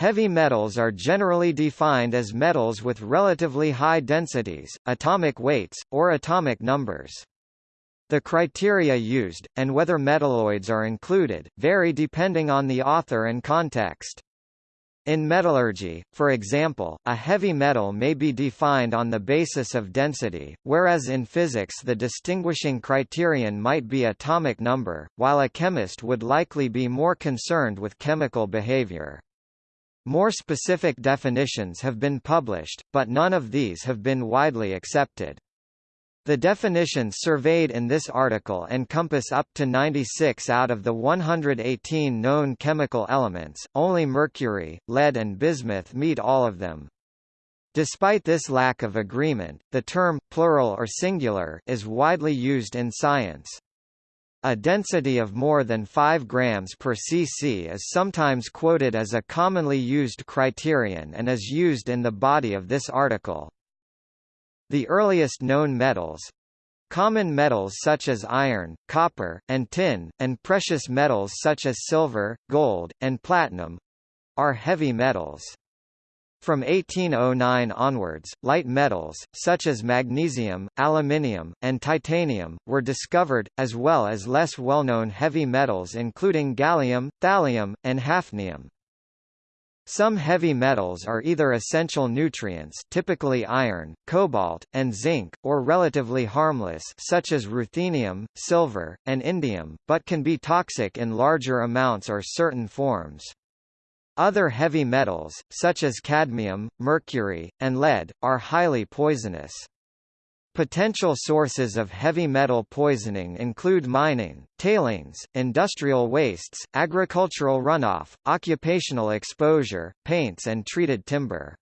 Heavy metals are generally defined as metals with relatively high densities, atomic weights, or atomic numbers. The criteria used, and whether metalloids are included, vary depending on the author and context. In metallurgy, for example, a heavy metal may be defined on the basis of density, whereas in physics the distinguishing criterion might be atomic number, while a chemist would likely be more concerned with chemical behavior. More specific definitions have been published, but none of these have been widely accepted. The definitions surveyed in this article encompass up to 96 out of the 118 known chemical elements, only mercury, lead and bismuth meet all of them. Despite this lack of agreement, the term, plural or singular, is widely used in science. A density of more than 5 grams per cc is sometimes quoted as a commonly used criterion and is used in the body of this article. The earliest known metals common metals such as iron, copper, and tin, and precious metals such as silver, gold, and platinum are heavy metals. From 1809 onwards, light metals, such as magnesium, aluminium, and titanium, were discovered, as well as less well-known heavy metals including gallium, thallium, and hafnium. Some heavy metals are either essential nutrients typically iron, cobalt, and zinc, or relatively harmless such as ruthenium, silver, and indium, but can be toxic in larger amounts or certain forms. Other heavy metals, such as cadmium, mercury, and lead, are highly poisonous. Potential sources of heavy metal poisoning include mining, tailings, industrial wastes, agricultural runoff, occupational exposure, paints and treated timber.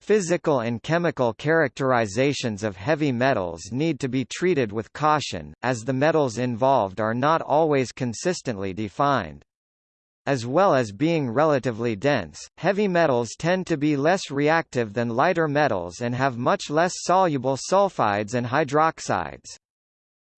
Physical and chemical characterizations of heavy metals need to be treated with caution, as the metals involved are not always consistently defined. As well as being relatively dense, heavy metals tend to be less reactive than lighter metals and have much less soluble sulfides and hydroxides.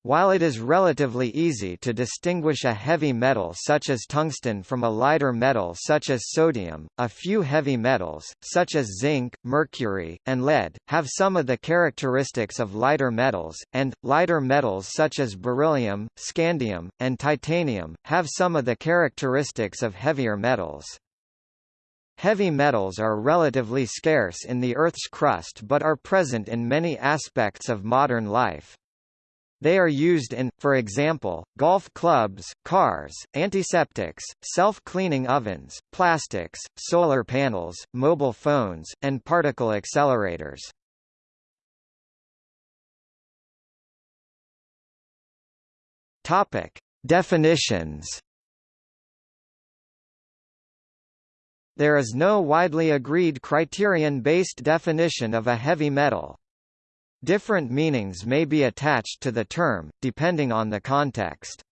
While it is relatively easy to distinguish a heavy metal such as tungsten from a lighter metal such as sodium, a few heavy metals, such as zinc, mercury, and lead, have some of the characteristics of lighter metals, and, lighter metals such as beryllium, scandium, and titanium, have some of the characteristics of heavier metals. Heavy metals are relatively scarce in the Earth's crust but are present in many aspects of modern life. They are used in, for example, golf clubs, cars, antiseptics, self-cleaning ovens, plastics, solar panels, mobile phones, and particle accelerators. Topic: Definitions. There is no widely agreed criterion-based definition of a heavy metal. Different meanings may be attached to the term, depending on the context.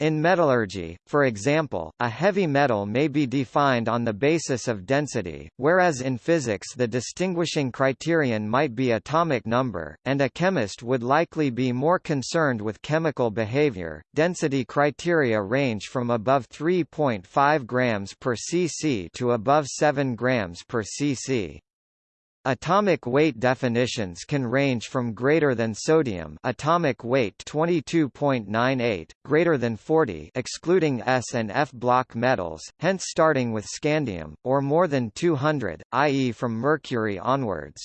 In metallurgy, for example, a heavy metal may be defined on the basis of density, whereas in physics the distinguishing criterion might be atomic number, and a chemist would likely be more concerned with chemical behavior. Density criteria range from above 3.5 grams per cc to above 7 grams per cc. Atomic weight definitions can range from greater than sodium atomic weight 22.98, greater than 40 excluding S and F block metals, hence starting with scandium, or more than 200, i.e. from mercury onwards.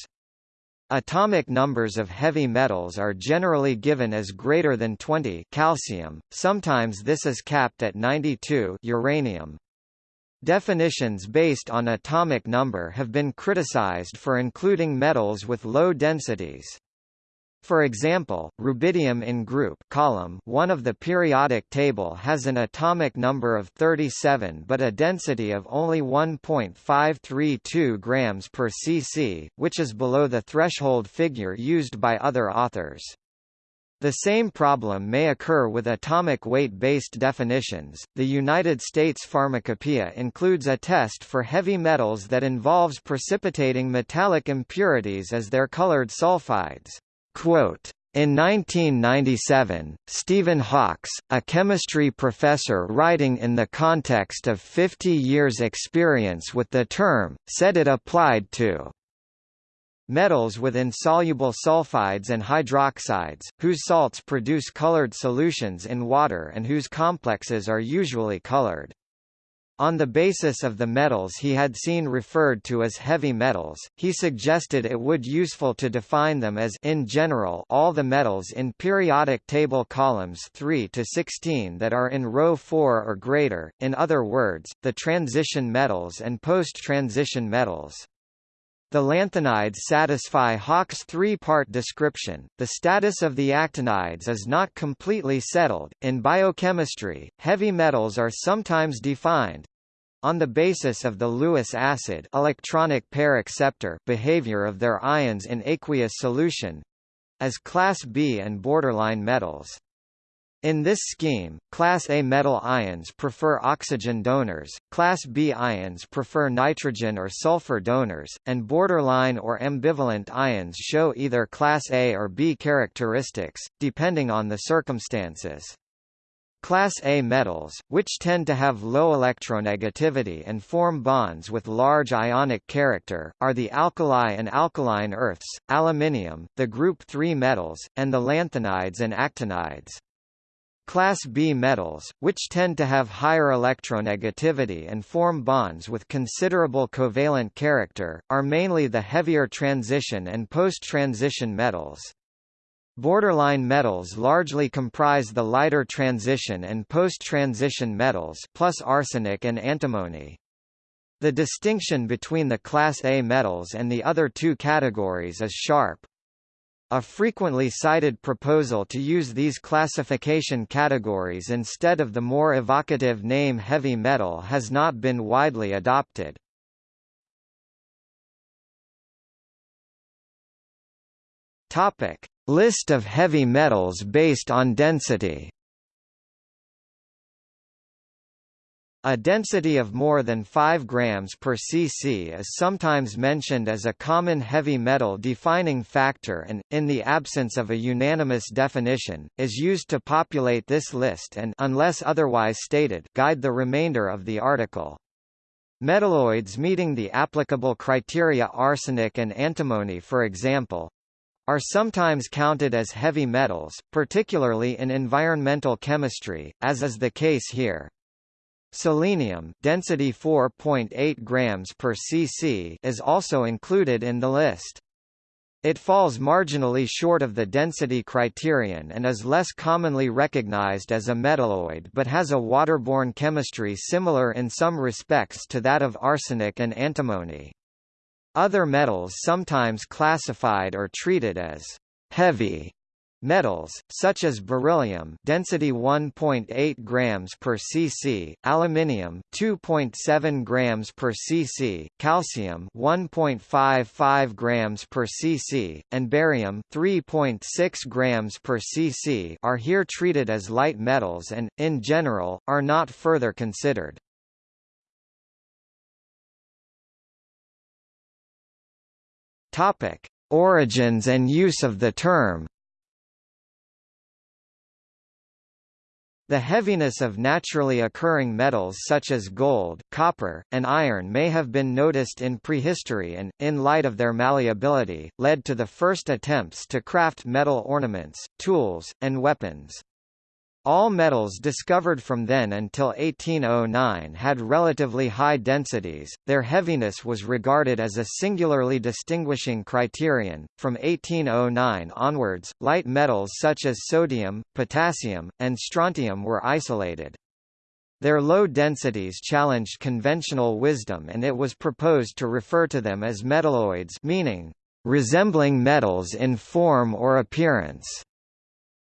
Atomic numbers of heavy metals are generally given as greater than 20 calcium, sometimes this is capped at 92 uranium. Definitions based on atomic number have been criticized for including metals with low densities. For example, rubidium in group column 1 of the periodic table has an atomic number of 37 but a density of only 1.532 grams per cc, which is below the threshold figure used by other authors. The same problem may occur with atomic weight-based definitions. The United States Pharmacopoeia includes a test for heavy metals that involves precipitating metallic impurities as their colored sulfides. Quote, In 1997, Stephen Hawkes, a chemistry professor writing in the context of 50 years' experience with the term, said it applied to metals with insoluble sulfides and hydroxides, whose salts produce colored solutions in water and whose complexes are usually colored. On the basis of the metals he had seen referred to as heavy metals, he suggested it would useful to define them as in general all the metals in periodic table columns 3 to 16 that are in row 4 or greater, in other words, the transition metals and post-transition metals. The lanthanides satisfy Hawkes' three-part description. The status of the actinides is not completely settled. In biochemistry, heavy metals are sometimes defined on the basis of the Lewis acid electronic pair acceptor behavior of their ions in aqueous solution as class B and borderline metals. In this scheme, class A metal ions prefer oxygen donors, class B ions prefer nitrogen or sulfur donors, and borderline or ambivalent ions show either class A or B characteristics, depending on the circumstances. Class A metals, which tend to have low electronegativity and form bonds with large ionic character, are the alkali and alkaline earths, aluminium, the group 3 metals, and the lanthanides and actinides. Class B metals, which tend to have higher electronegativity and form bonds with considerable covalent character, are mainly the heavier transition and post-transition metals. Borderline metals largely comprise the lighter transition and post-transition metals plus arsenic and antimony. The distinction between the Class A metals and the other two categories is sharp. A frequently cited proposal to use these classification categories instead of the more evocative name heavy metal has not been widely adopted. Topic: List of heavy metals based on density. A density of more than 5 grams per cc is sometimes mentioned as a common heavy metal defining factor and, in the absence of a unanimous definition, is used to populate this list and unless otherwise stated, guide the remainder of the article. Metalloids meeting the applicable criteria arsenic and antimony for example, are sometimes counted as heavy metals, particularly in environmental chemistry, as is the case here. Selenium density 4.8 grams per cc is also included in the list. It falls marginally short of the density criterion and is less commonly recognized as a metalloid but has a waterborne chemistry similar in some respects to that of arsenic and antimony. Other metals sometimes classified or treated as heavy Metals, such as beryllium density 1.8 grams per cc, aluminium 2.7 grams per cc, calcium 1.55 grams per cc, and barium 3.6 grams per cc are here treated as light metals and, in general, are not further considered. Origins and use of the term The heaviness of naturally occurring metals such as gold, copper, and iron may have been noticed in prehistory and, in light of their malleability, led to the first attempts to craft metal ornaments, tools, and weapons. All metals discovered from then until 1809 had relatively high densities, their heaviness was regarded as a singularly distinguishing criterion. From 1809 onwards, light metals such as sodium, potassium, and strontium were isolated. Their low densities challenged conventional wisdom and it was proposed to refer to them as metalloids meaning, resembling metals in form or appearance.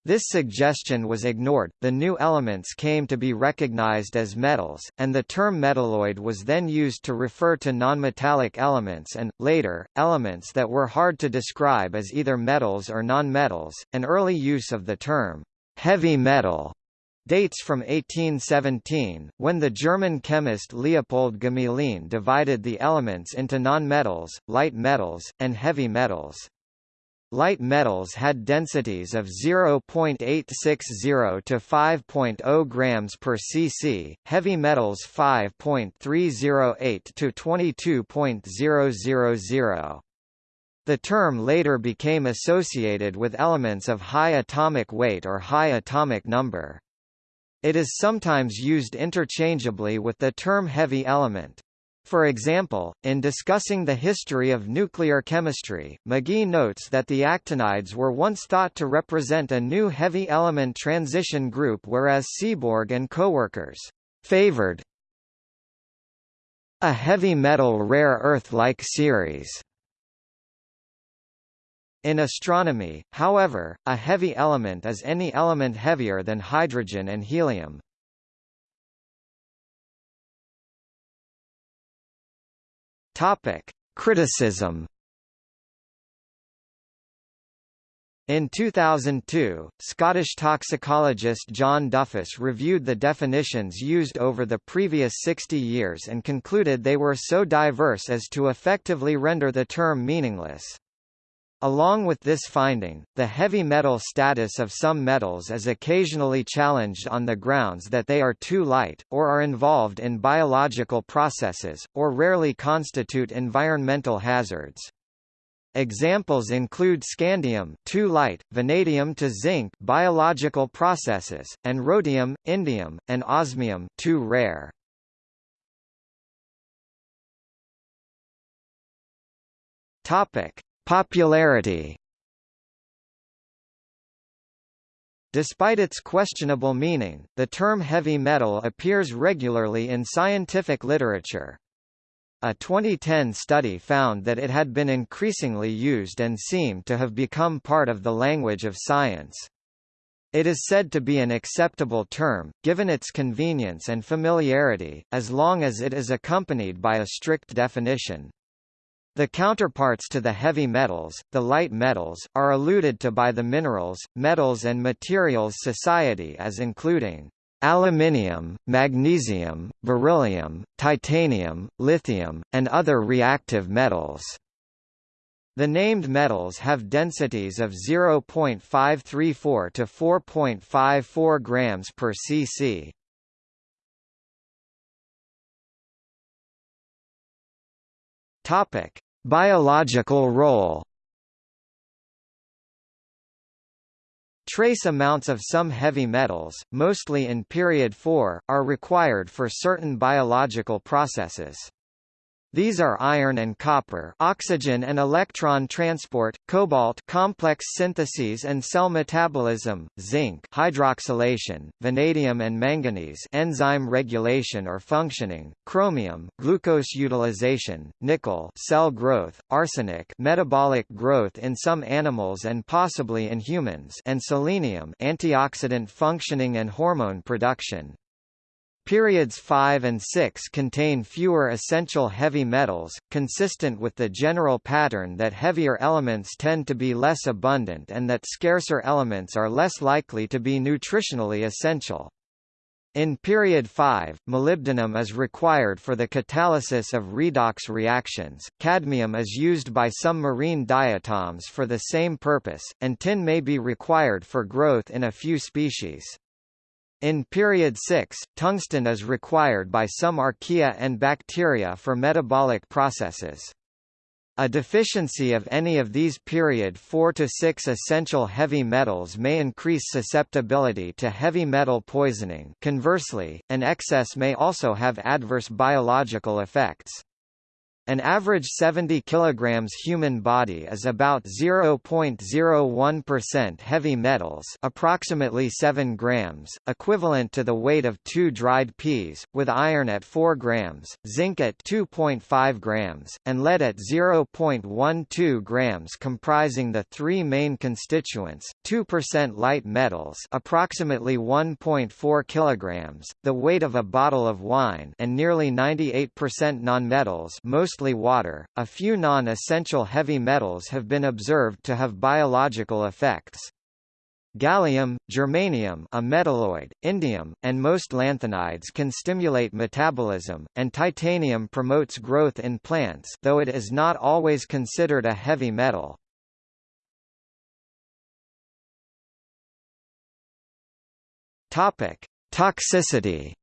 This suggestion was ignored, the new elements came to be recognized as metals, and the term metalloid was then used to refer to nonmetallic elements and, later, elements that were hard to describe as either metals or nonmetals. An early use of the term heavy metal dates from 1817, when the German chemist Leopold Gmelin divided the elements into nonmetals, light metals, and heavy metals. Light metals had densities of 0.860 to 5.0 grams per cc, heavy metals 5.308 to 22.000. The term later became associated with elements of high atomic weight or high atomic number. It is sometimes used interchangeably with the term heavy element. For example, in discussing the history of nuclear chemistry, McGee notes that the actinides were once thought to represent a new heavy element transition group whereas Seaborg and coworkers favored a heavy metal rare earth-like series. In astronomy, however, a heavy element is any element heavier than hydrogen and helium. Topic: Criticism. In 2002, Scottish toxicologist John Duffus reviewed the definitions used over the previous 60 years and concluded they were so diverse as to effectively render the term meaningless. Along with this finding, the heavy metal status of some metals is occasionally challenged on the grounds that they are too light, or are involved in biological processes, or rarely constitute environmental hazards. Examples include scandium too light, vanadium to zinc biological processes, and rhodium, indium, and osmium too rare. Topic: Popularity Despite its questionable meaning, the term heavy metal appears regularly in scientific literature. A 2010 study found that it had been increasingly used and seemed to have become part of the language of science. It is said to be an acceptable term, given its convenience and familiarity, as long as it is accompanied by a strict definition. The counterparts to the heavy metals, the light metals, are alluded to by the Minerals, Metals and Materials Society as including aluminium, magnesium, beryllium, titanium, lithium, and other reactive metals. The named metals have densities of 0.534 to 4.54 grams per cc. Topic: Biological role Trace amounts of some heavy metals, mostly in period 4, are required for certain biological processes. These are iron and copper oxygen and electron transport, cobalt complex syntheses and cell metabolism, zinc hydroxylation, vanadium and manganese enzyme regulation or functioning, chromium glucose utilization, nickel cell growth, arsenic metabolic growth in some animals and possibly in humans and selenium antioxidant functioning and hormone production. Periods 5 and 6 contain fewer essential heavy metals, consistent with the general pattern that heavier elements tend to be less abundant and that scarcer elements are less likely to be nutritionally essential. In period 5, molybdenum is required for the catalysis of redox reactions, cadmium is used by some marine diatoms for the same purpose, and tin may be required for growth in a few species. In period 6, tungsten is required by some archaea and bacteria for metabolic processes. A deficiency of any of these period 4 to 6 essential heavy metals may increase susceptibility to heavy metal poisoning conversely, an excess may also have adverse biological effects. An average 70 kg human body is about 0.01% heavy metals approximately 7 grams, equivalent to the weight of two dried peas, with iron at 4 grams, zinc at 2.5 grams, and lead at 0.12 grams comprising the three main constituents, 2% light metals approximately 1.4 kilograms, the weight of a bottle of wine and nearly 98% nonmetals most mostly water. A few non essential heavy metals have been observed to have biological effects. Gallium, germanium, a metalloid, indium, and most lanthanides can stimulate metabolism, and titanium promotes growth in plants, though it is not always considered a heavy metal. Topic: Toxicity.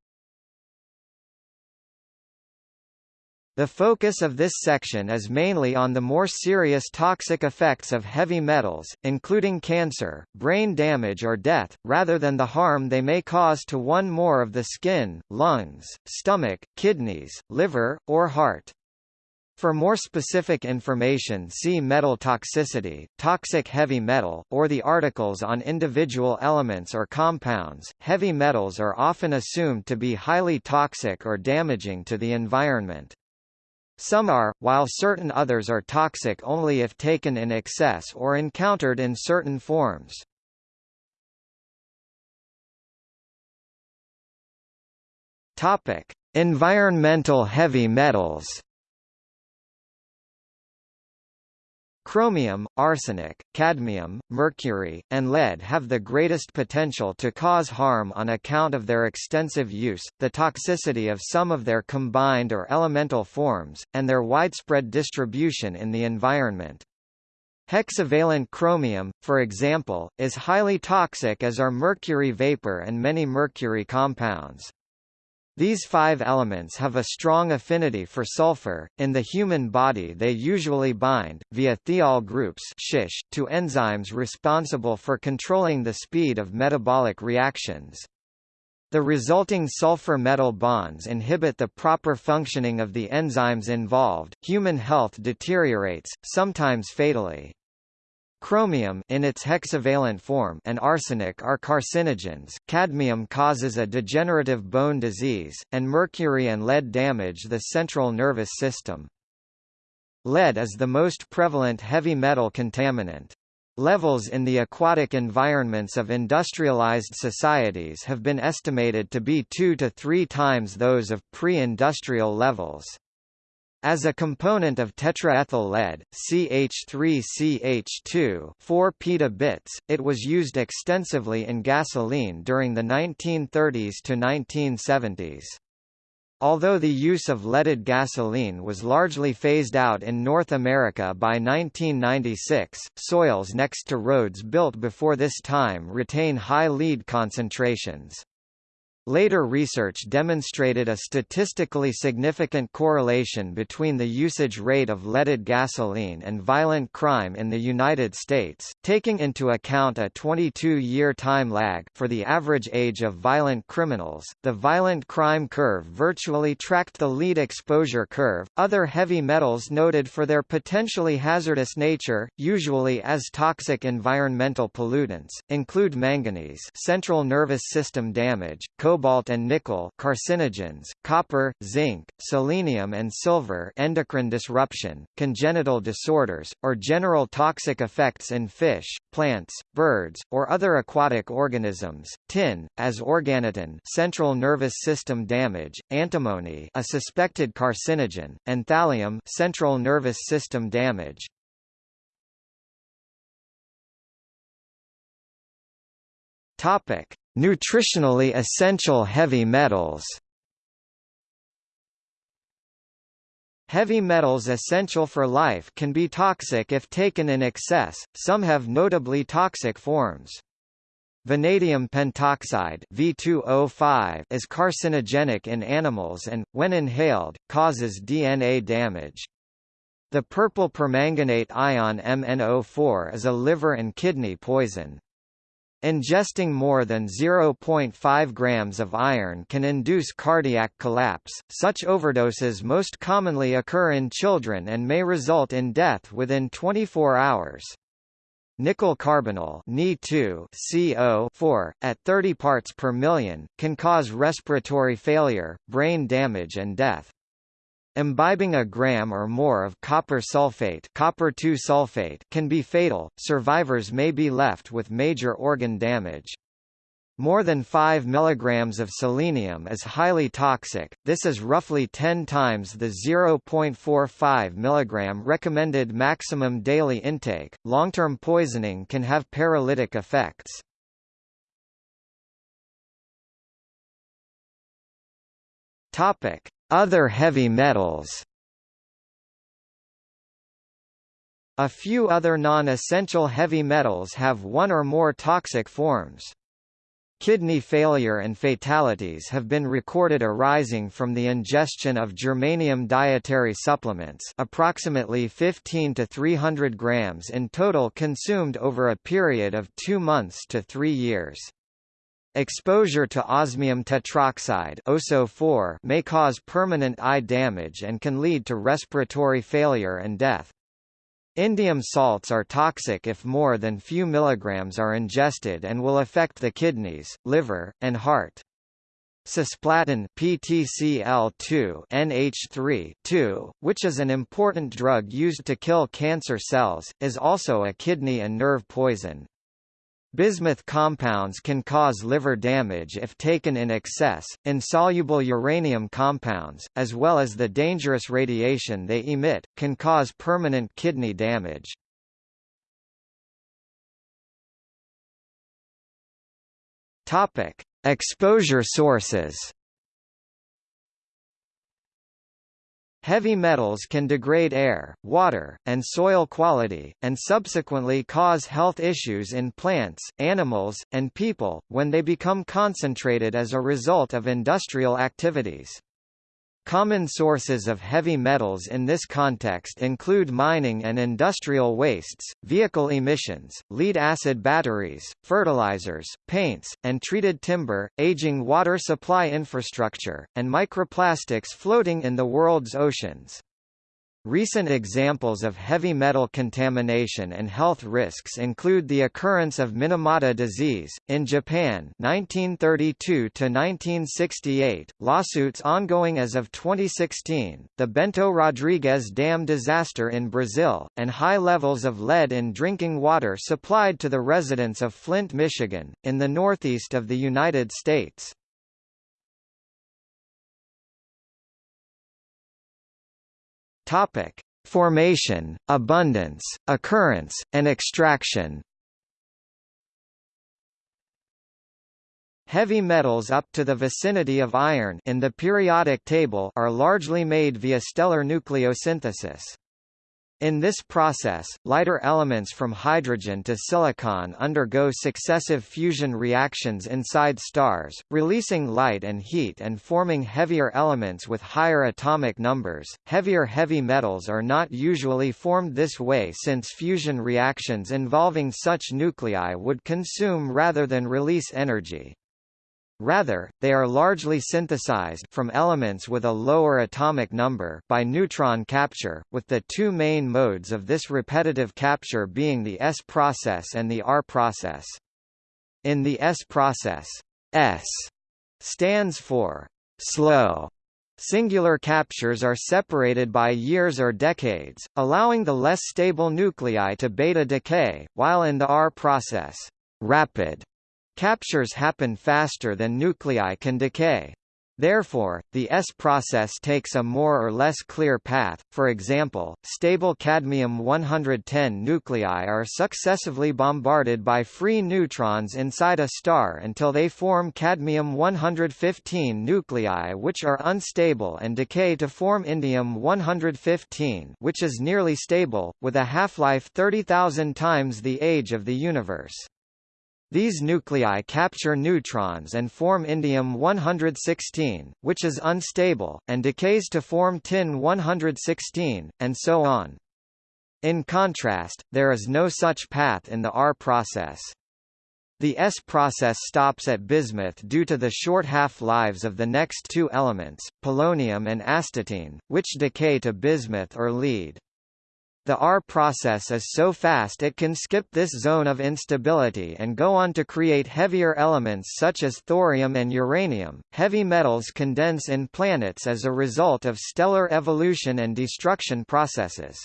The focus of this section is mainly on the more serious toxic effects of heavy metals, including cancer, brain damage or death, rather than the harm they may cause to one more of the skin, lungs, stomach, kidneys, liver, or heart. For more specific information see metal toxicity, toxic heavy metal, or the articles on individual elements or compounds. Heavy metals are often assumed to be highly toxic or damaging to the environment. Some are, while certain others are toxic only if taken in excess or encountered in certain forms. Topic: Environmental heavy metals. Chromium, arsenic, cadmium, mercury, and lead have the greatest potential to cause harm on account of their extensive use, the toxicity of some of their combined or elemental forms, and their widespread distribution in the environment. Hexavalent chromium, for example, is highly toxic as are mercury vapor and many mercury compounds. These five elements have a strong affinity for sulfur. In the human body they usually bind, via thiol groups to enzymes responsible for controlling the speed of metabolic reactions. The resulting sulfur-metal bonds inhibit the proper functioning of the enzymes involved, human health deteriorates, sometimes fatally. Chromium in its hexavalent form and arsenic are carcinogens, cadmium causes a degenerative bone disease, and mercury and lead damage the central nervous system. Lead is the most prevalent heavy metal contaminant. Levels in the aquatic environments of industrialized societies have been estimated to be two to three times those of pre-industrial levels. As a component of tetraethyl lead, CH3CH2 4 petabits, it was used extensively in gasoline during the 1930s to 1970s. Although the use of leaded gasoline was largely phased out in North America by 1996, soils next to roads built before this time retain high lead concentrations. Later research demonstrated a statistically significant correlation between the usage rate of leaded gasoline and violent crime in the United States, taking into account a 22-year time lag for the average age of violent criminals. The violent crime curve virtually tracked the lead exposure curve. Other heavy metals noted for their potentially hazardous nature, usually as toxic environmental pollutants, include manganese, central nervous system damage, cobalt and nickel carcinogens, copper, zinc, selenium and silver endocrine disruption, congenital disorders, or general toxic effects in fish, plants, birds, or other aquatic organisms, tin, as organotin central nervous system damage, antimony a suspected carcinogen, and thallium central nervous system damage. Topic: Nutritionally essential heavy metals Heavy metals essential for life can be toxic if taken in excess, some have notably toxic forms. Vanadium pentoxide V2O5 is carcinogenic in animals and, when inhaled, causes DNA damage. The purple permanganate ion MnO4 is a liver and kidney poison. Ingesting more than 0.5 grams of iron can induce cardiac collapse. Such overdoses most commonly occur in children and may result in death within 24 hours. Nickel carbonyl CO at 30 parts per million, can cause respiratory failure, brain damage and death. Imbibing a gram or more of copper sulfate, copper sulfate can be fatal. Survivors may be left with major organ damage. More than 5 mg of selenium is highly toxic, this is roughly 10 times the 0.45 mg recommended maximum daily intake. Long-term poisoning can have paralytic effects. Other heavy metals A few other non-essential heavy metals have one or more toxic forms. Kidney failure and fatalities have been recorded arising from the ingestion of germanium dietary supplements approximately 15 to 300 grams in total consumed over a period of two months to three years. Exposure to osmium tetroxide may cause permanent eye damage and can lead to respiratory failure and death. Indium salts are toxic if more than few milligrams are ingested and will affect the kidneys, liver, and heart. Cisplatin PTCl2 NH3 which is an important drug used to kill cancer cells, is also a kidney and nerve poison. Bismuth compounds can cause liver damage if taken in excess. Insoluble uranium compounds, as well as the dangerous radiation they emit, can cause permanent kidney damage. Exposure sources. Heavy metals can degrade air, water, and soil quality, and subsequently cause health issues in plants, animals, and people, when they become concentrated as a result of industrial activities. Common sources of heavy metals in this context include mining and industrial wastes, vehicle emissions, lead-acid batteries, fertilizers, paints, and treated timber, aging water supply infrastructure, and microplastics floating in the world's oceans. Recent examples of heavy metal contamination and health risks include the occurrence of Minamata disease in Japan 1932 to 1968, lawsuits ongoing as of 2016, the Bento Rodrigues Dam disaster in Brazil, and high levels of lead in drinking water supplied to the residents of Flint, Michigan, in the northeast of the United States. Topic: Formation, abundance, occurrence, and extraction. Heavy metals up to the vicinity of iron in the periodic table are largely made via stellar nucleosynthesis. In this process, lighter elements from hydrogen to silicon undergo successive fusion reactions inside stars, releasing light and heat and forming heavier elements with higher atomic numbers. Heavier heavy metals are not usually formed this way since fusion reactions involving such nuclei would consume rather than release energy. Rather, they are largely synthesized from elements with a lower atomic number by neutron capture, with the two main modes of this repetitive capture being the S process and the R process. In the S process, S stands for slow. Singular captures are separated by years or decades, allowing the less stable nuclei to beta decay, while in the R process, rapid Captures happen faster than nuclei can decay. Therefore, the S process takes a more or less clear path. For example, stable cadmium-110 nuclei are successively bombarded by free neutrons inside a star until they form cadmium-115 nuclei which are unstable and decay to form indium-115 which is nearly stable, with a half-life 30,000 times the age of the universe. These nuclei capture neutrons and form indium-116, which is unstable, and decays to form tin-116, and so on. In contrast, there is no such path in the R process. The S process stops at bismuth due to the short half-lives of the next two elements, polonium and astatine, which decay to bismuth or lead. The R process is so fast it can skip this zone of instability and go on to create heavier elements such as thorium and uranium. Heavy metals condense in planets as a result of stellar evolution and destruction processes.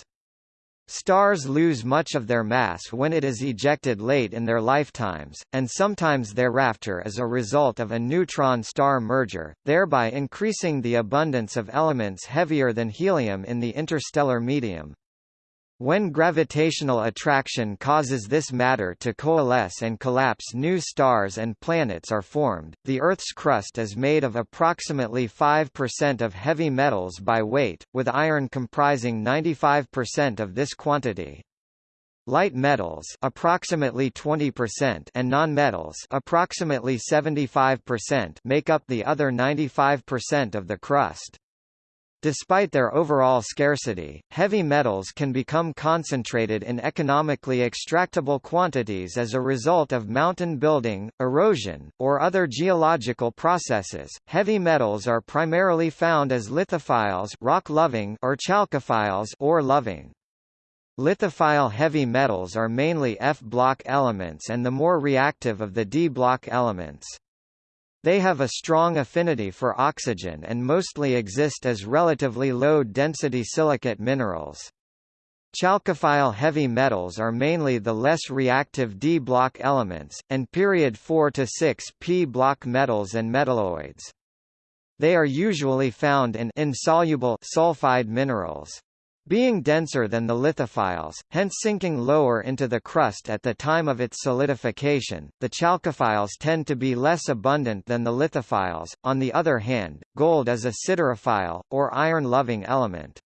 Stars lose much of their mass when it is ejected late in their lifetimes, and sometimes thereafter as a result of a neutron-star merger, thereby increasing the abundance of elements heavier than helium in the interstellar medium. When gravitational attraction causes this matter to coalesce and collapse new stars and planets are formed, the Earth's crust is made of approximately 5% of heavy metals by weight, with iron comprising 95% of this quantity. Light metals approximately 20% and nonmetals approximately 75% make up the other 95% of the crust. Despite their overall scarcity, heavy metals can become concentrated in economically extractable quantities as a result of mountain building, erosion, or other geological processes. Heavy metals are primarily found as lithophiles, rock-loving, or chalcophiles, ore-loving. Lithophile heavy metals are mainly F-block elements and the more reactive of the D-block elements. They have a strong affinity for oxygen and mostly exist as relatively low-density silicate minerals. Chalcophile heavy metals are mainly the less reactive D-block elements, and period 4 to 6 P-block metals and metalloids. They are usually found in insoluble sulfide minerals. Being denser than the lithophiles, hence sinking lower into the crust at the time of its solidification, the chalcophiles tend to be less abundant than the lithophiles. On the other hand, gold is a siderophile, or iron-loving element.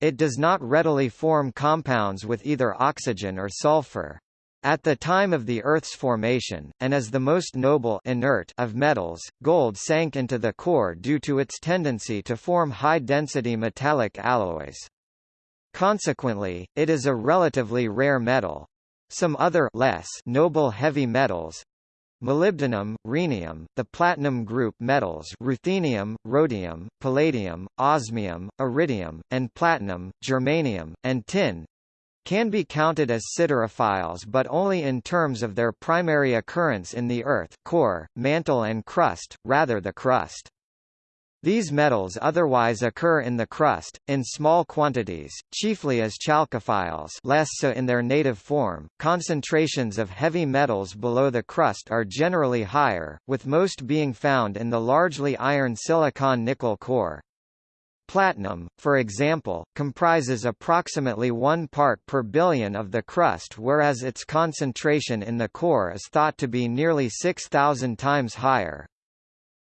It does not readily form compounds with either oxygen or sulfur. At the time of the Earth's formation, and as the most noble inert of metals, gold sank into the core due to its tendency to form high-density metallic alloys. Consequently, it is a relatively rare metal. Some other less noble heavy metals molybdenum, rhenium, the platinum group metals ruthenium, rhodium, palladium, osmium, iridium, and platinum, germanium, and tin can be counted as siderophiles but only in terms of their primary occurrence in the Earth core, mantle and crust, rather the crust. These metals otherwise occur in the crust, in small quantities, chiefly as chalcophiles less so in their native form. Concentrations of heavy metals below the crust are generally higher, with most being found in the largely iron silicon nickel core. Platinum, for example, comprises approximately 1 part per billion of the crust whereas its concentration in the core is thought to be nearly 6,000 times higher.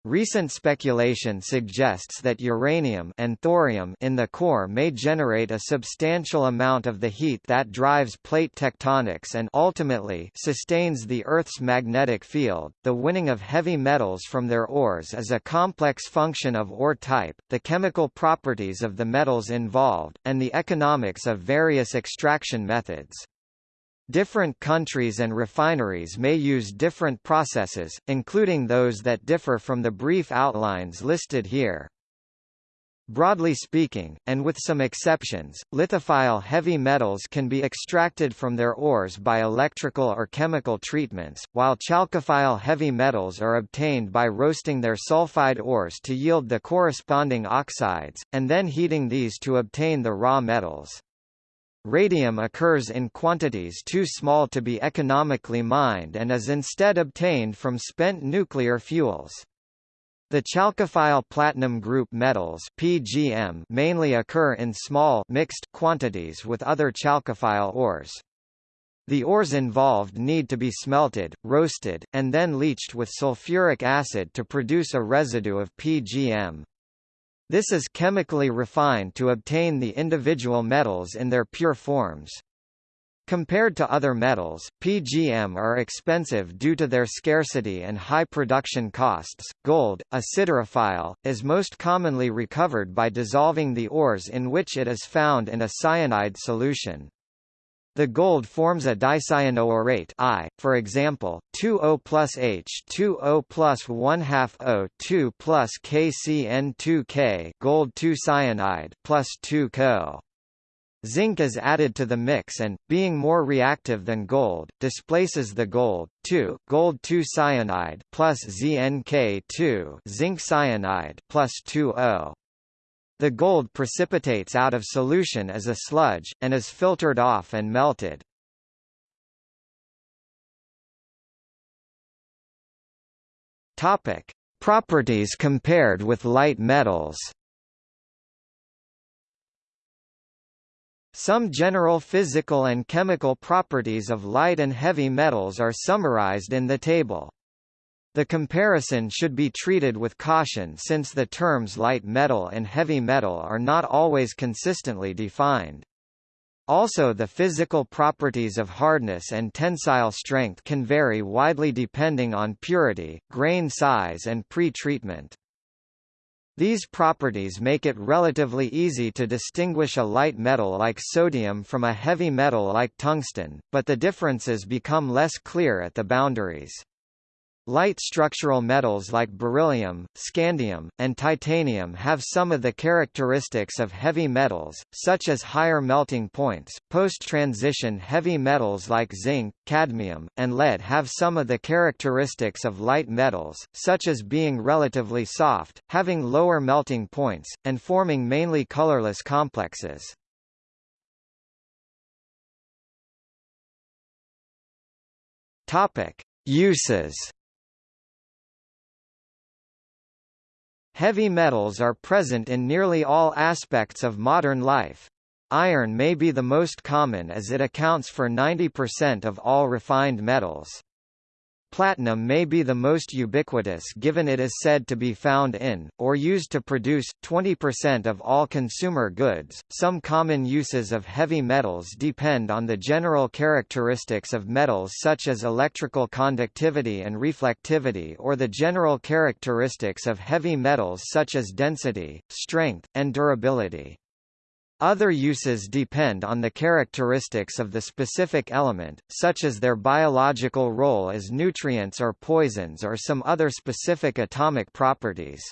Recent speculation suggests that uranium and thorium in the core may generate a substantial amount of the heat that drives plate tectonics and ultimately sustains the Earth's magnetic field. The winning of heavy metals from their ores is a complex function of ore type, the chemical properties of the metals involved, and the economics of various extraction methods. Different countries and refineries may use different processes, including those that differ from the brief outlines listed here. Broadly speaking, and with some exceptions, lithophile heavy metals can be extracted from their ores by electrical or chemical treatments, while chalcophile heavy metals are obtained by roasting their sulfide ores to yield the corresponding oxides, and then heating these to obtain the raw metals. Radium occurs in quantities too small to be economically mined and is instead obtained from spent nuclear fuels. The chalcophile platinum group metals PGM mainly occur in small mixed quantities with other chalcophile ores. The ores involved need to be smelted, roasted, and then leached with sulfuric acid to produce a residue of PGM. This is chemically refined to obtain the individual metals in their pure forms. Compared to other metals, PGM are expensive due to their scarcity and high production costs. Gold, a siderophile, is most commonly recovered by dissolving the ores in which it is found in a cyanide solution. The gold forms a dicyanoaurate I, for example, 2O plus H 2O plus 1 half O 2 plus KCN2K gold 2 cyanide plus 2 Co. Zinc is added to the mix and, being more reactive than gold, displaces the gold, 2, gold 2 cyanide plus ZnK2 zinc cyanide plus 2O. The gold precipitates out of solution as a sludge, and is filtered off and melted. Topic. Properties compared with light metals Some general physical and chemical properties of light and heavy metals are summarized in the table. The comparison should be treated with caution since the terms light metal and heavy metal are not always consistently defined. Also the physical properties of hardness and tensile strength can vary widely depending on purity, grain size and pre-treatment. These properties make it relatively easy to distinguish a light metal like sodium from a heavy metal like tungsten, but the differences become less clear at the boundaries. Light structural metals like beryllium, scandium, and titanium have some of the characteristics of heavy metals, such as higher melting points. Post-transition heavy metals like zinc, cadmium, and lead have some of the characteristics of light metals, such as being relatively soft, having lower melting points, and forming mainly colorless complexes. Topic: Uses Heavy metals are present in nearly all aspects of modern life. Iron may be the most common as it accounts for 90% of all refined metals. Platinum may be the most ubiquitous given it is said to be found in, or used to produce, 20% of all consumer goods. Some common uses of heavy metals depend on the general characteristics of metals such as electrical conductivity and reflectivity or the general characteristics of heavy metals such as density, strength, and durability. Other uses depend on the characteristics of the specific element, such as their biological role as nutrients or poisons or some other specific atomic properties.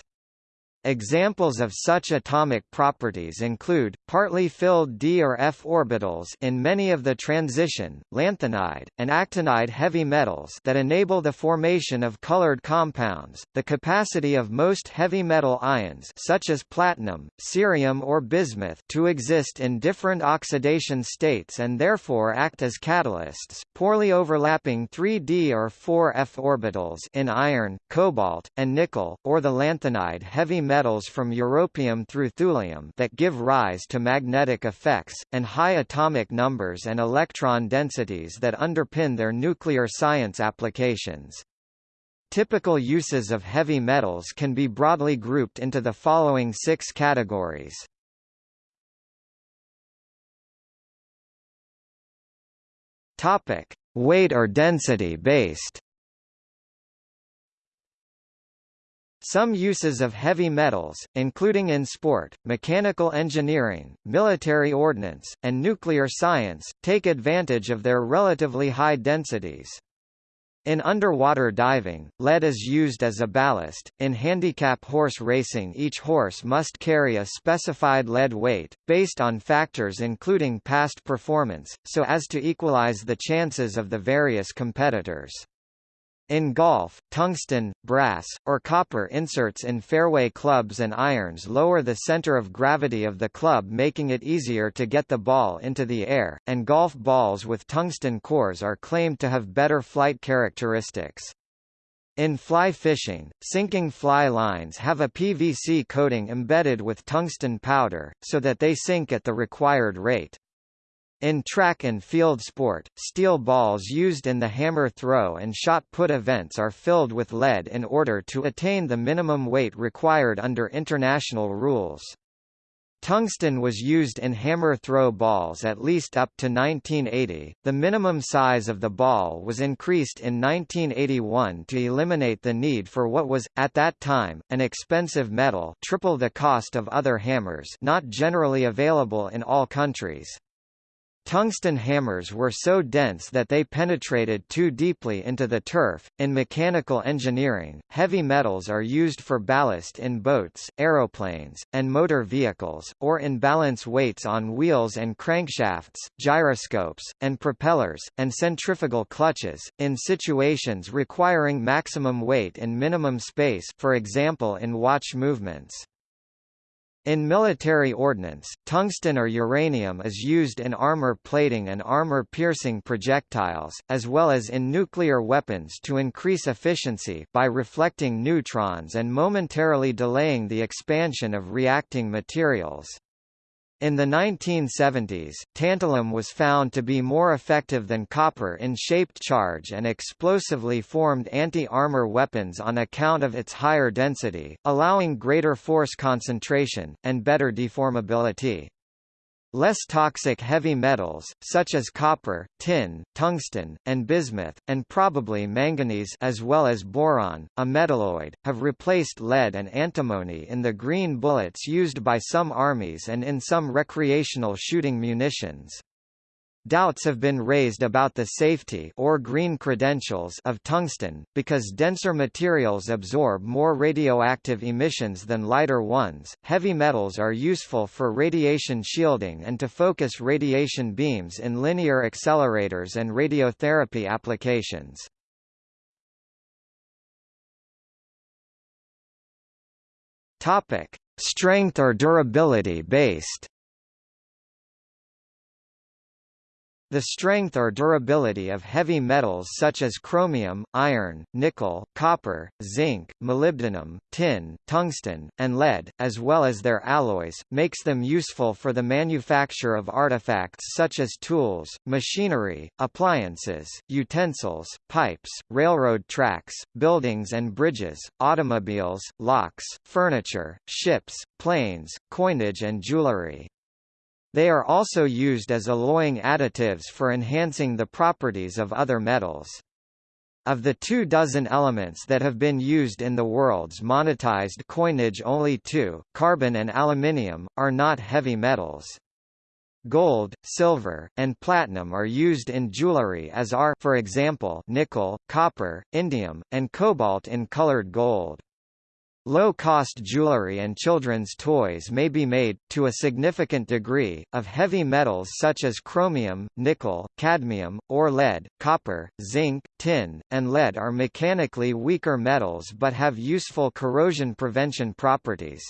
Examples of such atomic properties include, partly filled d or f orbitals in many of the transition, lanthanide, and actinide heavy metals that enable the formation of colored compounds, the capacity of most heavy metal ions such as platinum, cerium or bismuth to exist in different oxidation states and therefore act as catalysts, poorly overlapping 3d or 4f orbitals in iron, cobalt, and nickel, or the lanthanide heavy metals from europium through thulium that give rise to magnetic effects, and high atomic numbers and electron densities that underpin their nuclear science applications. Typical uses of heavy metals can be broadly grouped into the following six categories. Topic: Weight or density based. Some uses of heavy metals, including in sport, mechanical engineering, military ordnance, and nuclear science, take advantage of their relatively high densities. In underwater diving, lead is used as a ballast. In handicap horse racing, each horse must carry a specified lead weight, based on factors including past performance, so as to equalize the chances of the various competitors. In golf, tungsten, brass, or copper inserts in fairway clubs and irons lower the center of gravity of the club making it easier to get the ball into the air, and golf balls with tungsten cores are claimed to have better flight characteristics. In fly fishing, sinking fly lines have a PVC coating embedded with tungsten powder, so that they sink at the required rate. In track and field sport, steel balls used in the hammer throw and shot put events are filled with lead in order to attain the minimum weight required under international rules. Tungsten was used in hammer throw balls at least up to 1980. The minimum size of the ball was increased in 1981 to eliminate the need for what was, at that time, an expensive metal triple the cost of other hammers not generally available in all countries. Tungsten hammers were so dense that they penetrated too deeply into the turf. In mechanical engineering, heavy metals are used for ballast in boats, aeroplanes, and motor vehicles, or in balance weights on wheels and crankshafts, gyroscopes, and propellers, and centrifugal clutches, in situations requiring maximum weight and minimum space for example in watch movements. In military ordnance, tungsten or uranium is used in armor plating and armor-piercing projectiles, as well as in nuclear weapons to increase efficiency by reflecting neutrons and momentarily delaying the expansion of reacting materials. In the 1970s, tantalum was found to be more effective than copper in shaped charge and explosively formed anti-armor weapons on account of its higher density, allowing greater force concentration, and better deformability. Less toxic heavy metals, such as copper, tin, tungsten, and bismuth, and probably manganese as well as boron, a metalloid, have replaced lead and antimony in the green bullets used by some armies and in some recreational shooting munitions. Doubts have been raised about the safety or green credentials of tungsten, because denser materials absorb more radioactive emissions than lighter ones. Heavy metals are useful for radiation shielding and to focus radiation beams in linear accelerators and radiotherapy applications. Topic: Strength or durability based. The strength or durability of heavy metals such as chromium, iron, nickel, copper, zinc, molybdenum, tin, tungsten, and lead, as well as their alloys, makes them useful for the manufacture of artifacts such as tools, machinery, appliances, utensils, pipes, railroad tracks, buildings and bridges, automobiles, locks, furniture, ships, planes, coinage and jewelry. They are also used as alloying additives for enhancing the properties of other metals. Of the two dozen elements that have been used in the world's monetized coinage only two, carbon and aluminium, are not heavy metals. Gold, silver, and platinum are used in jewelry as are for example nickel, copper, indium, and cobalt in colored gold. Low-cost jewelry and children's toys may be made, to a significant degree, of heavy metals such as chromium, nickel, cadmium, or lead. Copper, zinc, tin, and lead are mechanically weaker metals but have useful corrosion prevention properties.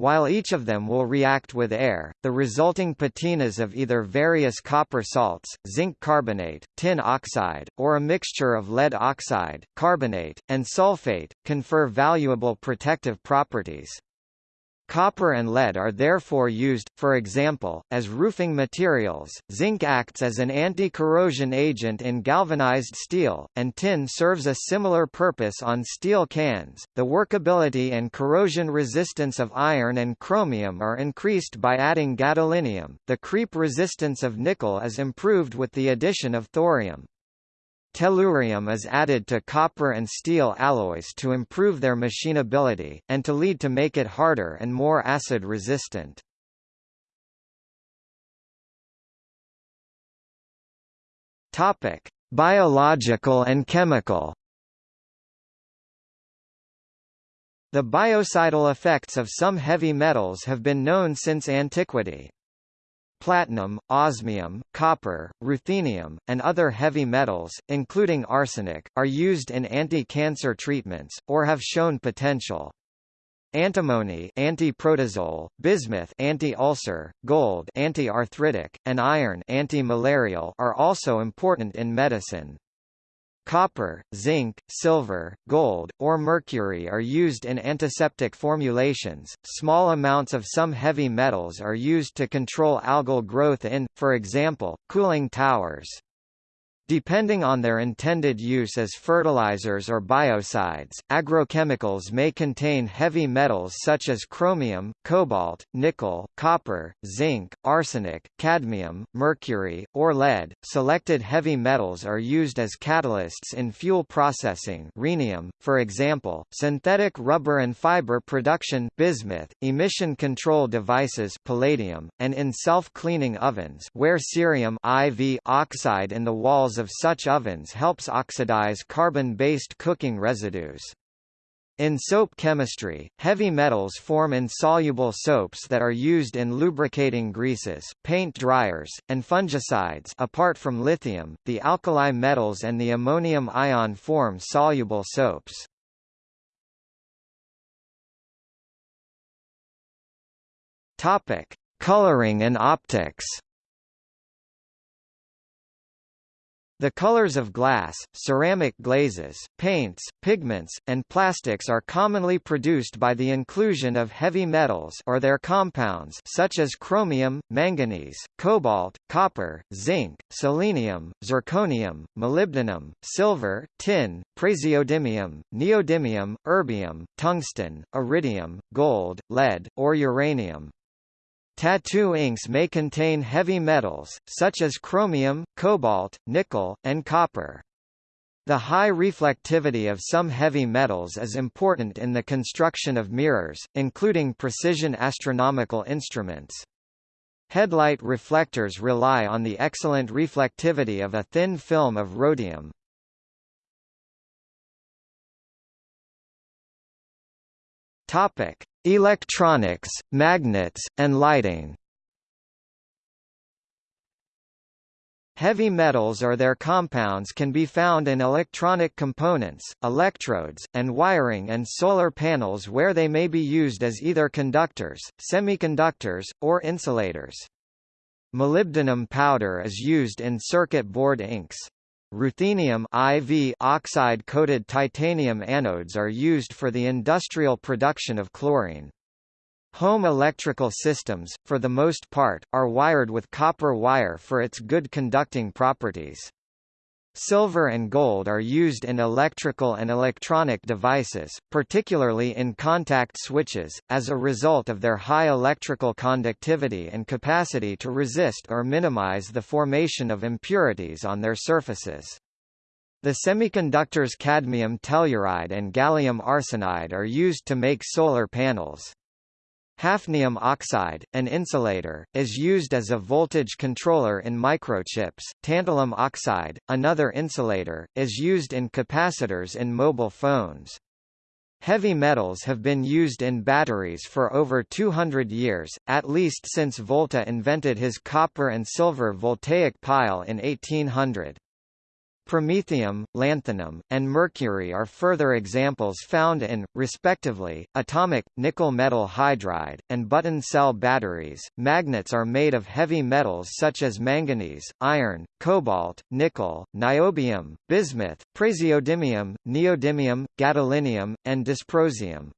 While each of them will react with air, the resulting patinas of either various copper salts, zinc carbonate, tin oxide, or a mixture of lead oxide, carbonate, and sulfate, confer valuable protective properties. Copper and lead are therefore used, for example, as roofing materials. Zinc acts as an anti-corrosion agent in galvanized steel, and tin serves a similar purpose on steel cans. The workability and corrosion resistance of iron and chromium are increased by adding gadolinium. The creep resistance of nickel is improved with the addition of thorium. Tellurium is added to copper and steel alloys to improve their machinability, and to lead to make it harder and more acid-resistant. Biological and chemical The biocidal effects of some heavy metals have been known since antiquity. Platinum, osmium, copper, ruthenium, and other heavy metals, including arsenic, are used in anti-cancer treatments, or have shown potential. Antimony anti-protozoal, bismuth anti-ulcer, gold anti-arthritic, and iron anti-malarial are also important in medicine. Copper, zinc, silver, gold, or mercury are used in antiseptic formulations. Small amounts of some heavy metals are used to control algal growth in, for example, cooling towers. Depending on their intended use as fertilizers or biocides, agrochemicals may contain heavy metals such as chromium, cobalt, nickel, copper, zinc, arsenic, cadmium, mercury, or lead. Selected heavy metals are used as catalysts in fuel processing rhenium, for example, synthetic rubber and fiber production bismuth, emission control devices palladium, and in self-cleaning ovens where cerium IV oxide in the walls of such ovens helps oxidize carbon-based cooking residues. In soap chemistry, heavy metals form insoluble soaps that are used in lubricating greases, paint dryers, and fungicides apart from lithium, the alkali metals and the ammonium ion form soluble soaps. Coloring and optics. The colors of glass, ceramic glazes, paints, pigments, and plastics are commonly produced by the inclusion of heavy metals or their compounds such as chromium, manganese, cobalt, copper, zinc, selenium, zirconium, molybdenum, silver, tin, praseodymium, neodymium, erbium, tungsten, iridium, gold, lead, or uranium. Tattoo inks may contain heavy metals, such as chromium, cobalt, nickel, and copper. The high reflectivity of some heavy metals is important in the construction of mirrors, including precision astronomical instruments. Headlight reflectors rely on the excellent reflectivity of a thin film of rhodium. Topic: Electronics, magnets, and lighting. Heavy metals or their compounds can be found in electronic components, electrodes, and wiring and solar panels where they may be used as either conductors, semiconductors, or insulators. Molybdenum powder is used in circuit board inks. Ruthenium IV oxide-coated titanium anodes are used for the industrial production of chlorine. Home electrical systems, for the most part, are wired with copper wire for its good conducting properties. Silver and gold are used in electrical and electronic devices, particularly in contact switches, as a result of their high electrical conductivity and capacity to resist or minimize the formation of impurities on their surfaces. The semiconductors cadmium telluride and gallium arsenide are used to make solar panels. Hafnium oxide, an insulator, is used as a voltage controller in microchips. Tantalum oxide, another insulator, is used in capacitors in mobile phones. Heavy metals have been used in batteries for over 200 years, at least since Volta invented his copper and silver voltaic pile in 1800. Promethium, lanthanum, and mercury are further examples found in, respectively, atomic, nickel metal hydride, and button cell batteries. Magnets are made of heavy metals such as manganese, iron, cobalt, nickel, niobium, bismuth, praseodymium, neodymium, gadolinium, and dysprosium.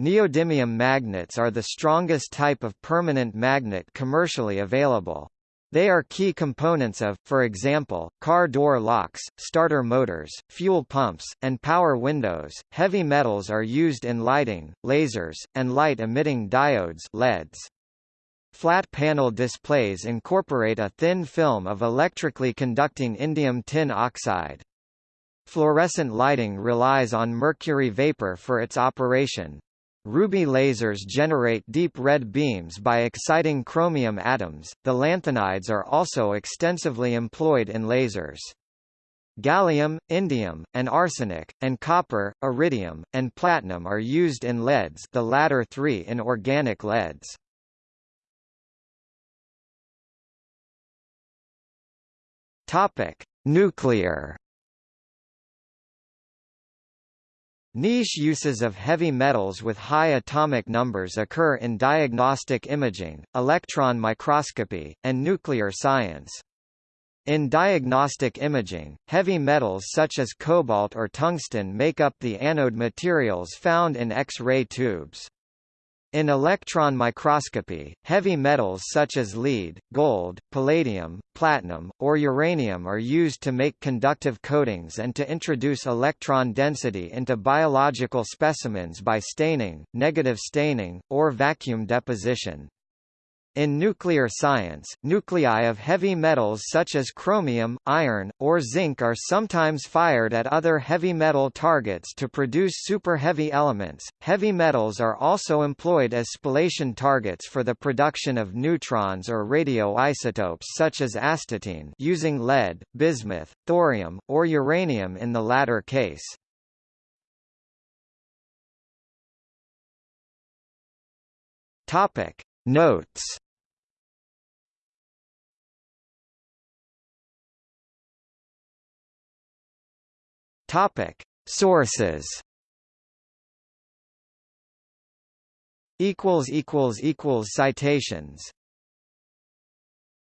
Neodymium magnets are the strongest type of permanent magnet commercially available. They are key components of, for example, car door locks, starter motors, fuel pumps, and power windows. Heavy metals are used in lighting, lasers, and light-emitting diodes (LEDs). Flat panel displays incorporate a thin film of electrically conducting indium tin oxide. Fluorescent lighting relies on mercury vapor for its operation. Ruby lasers generate deep red beams by exciting chromium atoms. The lanthanides are also extensively employed in lasers. Gallium, indium, and arsenic, and copper, iridium, and platinum are used in LEDs the latter three in organic LEDs. Topic: Nuclear Niche uses of heavy metals with high atomic numbers occur in diagnostic imaging, electron microscopy, and nuclear science. In diagnostic imaging, heavy metals such as cobalt or tungsten make up the anode materials found in X-ray tubes. In electron microscopy, heavy metals such as lead, gold, palladium, platinum, or uranium are used to make conductive coatings and to introduce electron density into biological specimens by staining, negative staining, or vacuum deposition. In nuclear science, nuclei of heavy metals such as chromium, iron, or zinc are sometimes fired at other heavy metal targets to produce superheavy elements. Heavy metals are also employed as spallation targets for the production of neutrons or radioisotopes such as astatine using lead, bismuth, thorium, or uranium in the latter case. Topic: Notes. Topic. Sources. Equals equals equals citations